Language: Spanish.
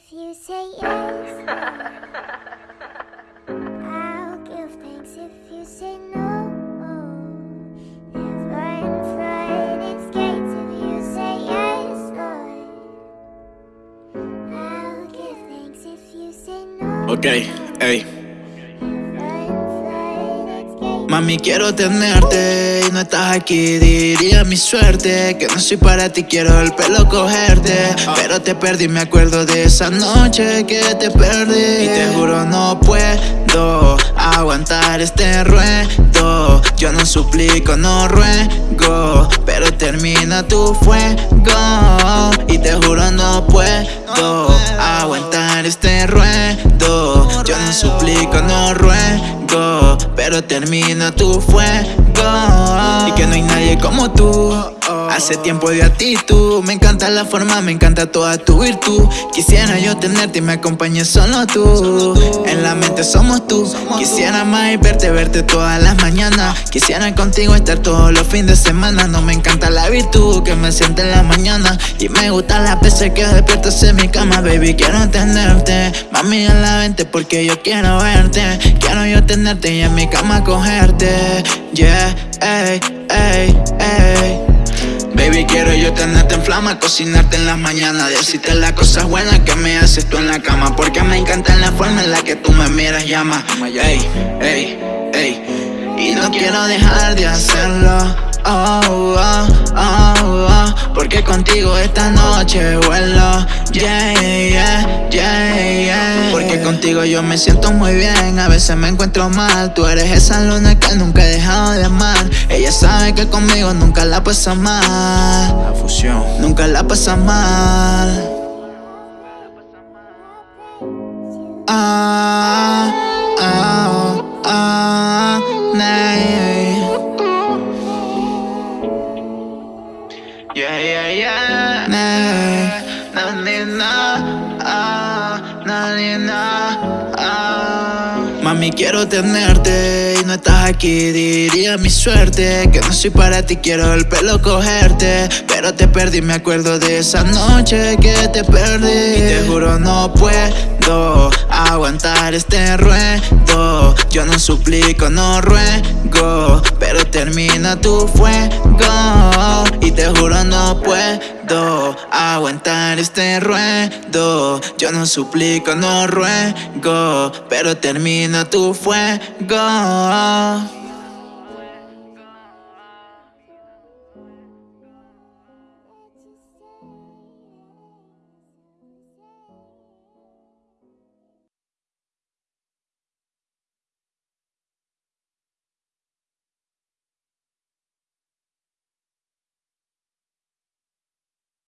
if you say yes. I'll give thanks if you say no. Never in Mami, quiero tenerte y no estás aquí. Diría mi suerte que no soy para ti, quiero el pelo cogerte. Pero te perdí, me acuerdo de esa noche que te perdí. Y te juro, no puedo aguantar este ruedo. Yo no suplico, no ruego, pero termina tu fuego. Y te juro, no puedo aguantar este ruedo. Yo no suplico, no ruego, pero termina tu fuego. Y que no hay nadie como tú. Hace tiempo de actitud, me encanta la forma, me encanta toda tu virtud. Quisiera yo tenerte y me acompañes solo tú. En la mente somos tú. Quisiera más y verte, verte todas las mañanas. Quisiera contigo estar todos los fines de semana. No me encanta la virtud que me siente en la mañana. Y me gusta las veces que despiertas en mi cama, baby. Quiero tenerte, mami, en la mente porque yo quiero verte. Quiero yo tenerte y en mi cama cogerte. Yeah, ey, ey, ey. Baby, quiero yo tenerte en flama, cocinarte en las mañanas. Decirte las cosas buenas que me haces tú en la cama. Porque me encanta la forma en la que tú me miras, llama. Ey, ey, ey. Y no quiero dejar de hacerlo oh, oh, oh, oh, Porque contigo esta noche vuelo. Yeah, yeah, yeah, yeah. Porque contigo yo me siento muy bien. A veces me encuentro mal. Tú eres esa luna que nunca he dejado de amar. Ella sabe que conmigo nunca la pasa mal. La fusión. Nunca la pasa mal. Ah, ah, ah, nay. Yeah, yeah, yeah. Nah, nah, nah, nah, ah, nah, nah, nah, ah. Mami, quiero tenerte y no estás aquí. Diría mi suerte que no soy para ti, quiero el pelo cogerte. Pero te perdí, me acuerdo de esa noche que te perdí. Y te juro, no puedo aguantar este ruedo. Yo no suplico, no ruego, pero termina tu fuego. Juro, no puedo aguantar este ruedo. Yo no suplico, no ruego, pero termina tu fuego.